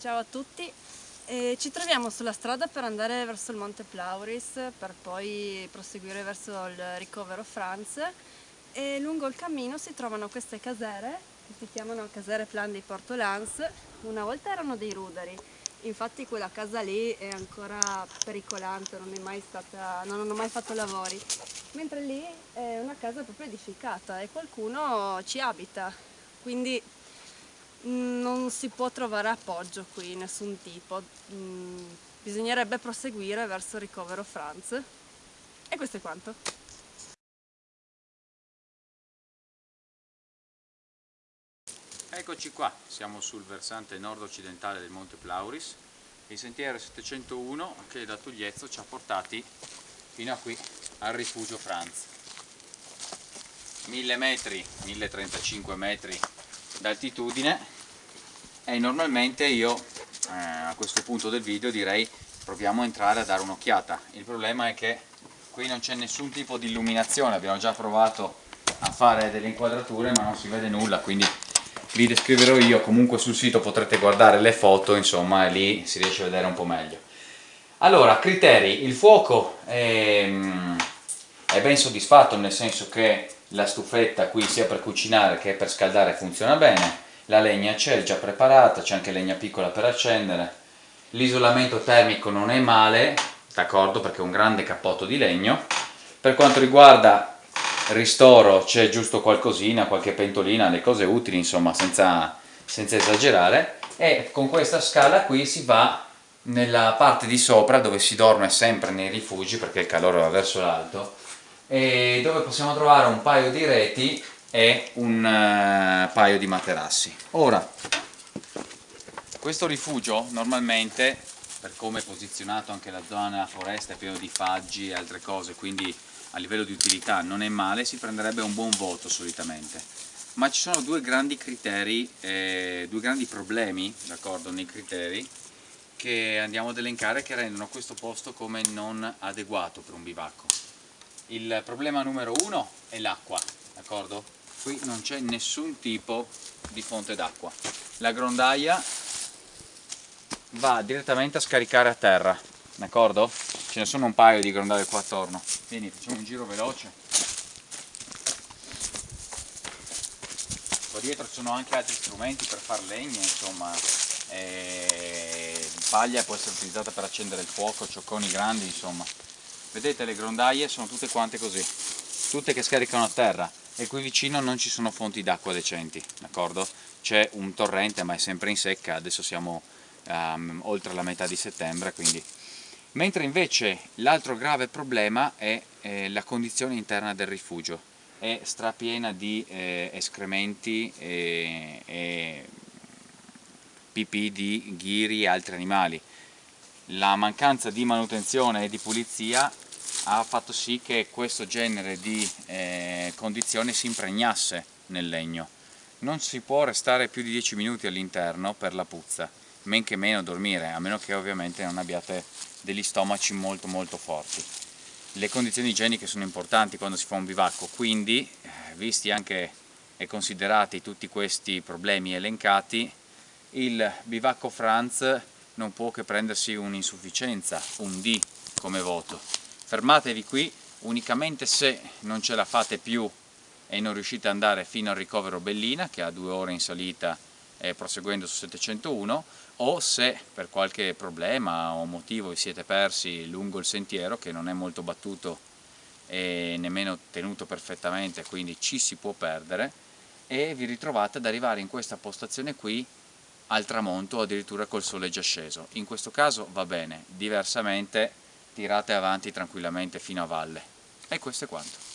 Ciao a tutti, e ci troviamo sulla strada per andare verso il Monte Plauris per poi proseguire verso il ricovero Franz. E lungo il cammino si trovano queste casere che si chiamano casere Plan di Porto Lans, una volta erano dei ruderi, infatti quella casa lì è ancora pericolante, non, è mai stata, non hanno mai fatto lavori, mentre lì è una casa proprio edificata e qualcuno ci abita, quindi non si può trovare appoggio qui, nessun tipo. Mm, bisognerebbe proseguire verso ricovero Franz. E questo è quanto. Eccoci qua, siamo sul versante nord-occidentale del Monte Plauris. Il sentiero 701 che da Tugliezzo ci ha portati fino a qui al rifugio Franz. 1000 metri, 1035 metri d'altitudine e normalmente io eh, a questo punto del video direi proviamo a entrare a dare un'occhiata. Il problema è che qui non c'è nessun tipo di illuminazione. Abbiamo già provato a fare delle inquadrature ma non si vede nulla quindi vi descriverò io. Comunque sul sito potrete guardare le foto insomma lì si riesce a vedere un po' meglio. Allora criteri. Il fuoco è, mm, è ben soddisfatto nel senso che la stufetta qui sia per cucinare che per scaldare funziona bene, la legna c'è già preparata, c'è anche legna piccola per accendere, l'isolamento termico non è male, d'accordo perché è un grande cappotto di legno, per quanto riguarda ristoro c'è giusto qualcosina, qualche pentolina, le cose utili insomma senza, senza esagerare. E con questa scala qui si va nella parte di sopra dove si dorme sempre nei rifugi perché il calore va verso l'alto e dove possiamo trovare un paio di reti e un uh, paio di materassi. Ora, questo rifugio normalmente, per come è posizionato anche la zona foresta, è pieno di faggi e altre cose, quindi a livello di utilità non è male, si prenderebbe un buon voto solitamente. Ma ci sono due grandi criteri, eh, due grandi problemi, d'accordo, nei criteri, che andiamo ad elencare che rendono questo posto come non adeguato per un bivacco il problema numero uno è l'acqua, d'accordo? Qui non c'è nessun tipo di fonte d'acqua. La grondaia va direttamente a scaricare a terra, d'accordo? Ce ne sono un paio di grondaie qua attorno. Vieni, facciamo un giro veloce. Qua dietro ci sono anche altri strumenti per far legna, insomma. E paglia può essere utilizzata per accendere il fuoco, ciocconi grandi, insomma vedete le grondaie sono tutte quante così tutte che scaricano a terra e qui vicino non ci sono fonti d'acqua decenti d'accordo? c'è un torrente ma è sempre in secca adesso siamo um, oltre la metà di settembre quindi. Mentre invece l'altro grave problema è eh, la condizione interna del rifugio. È strapiena di eh, escrementi e, e pipì di ghiri e altri animali. La mancanza di manutenzione e di pulizia ha fatto sì che questo genere di eh, condizioni si impregnasse nel legno. Non si può restare più di 10 minuti all'interno per la puzza, men che meno dormire, a meno che ovviamente non abbiate degli stomaci molto molto forti. Le condizioni igieniche sono importanti quando si fa un bivacco, quindi, eh, visti anche e considerati tutti questi problemi elencati, il bivacco Franz non può che prendersi un'insufficienza, un D come voto. Fermatevi qui unicamente se non ce la fate più e non riuscite ad andare fino al ricovero Bellina che ha due ore in salita eh, proseguendo su 701 o se per qualche problema o motivo vi siete persi lungo il sentiero che non è molto battuto e nemmeno tenuto perfettamente quindi ci si può perdere e vi ritrovate ad arrivare in questa postazione qui al tramonto o addirittura col sole già sceso. In questo caso va bene, diversamente tirate avanti tranquillamente fino a valle. E questo è quanto.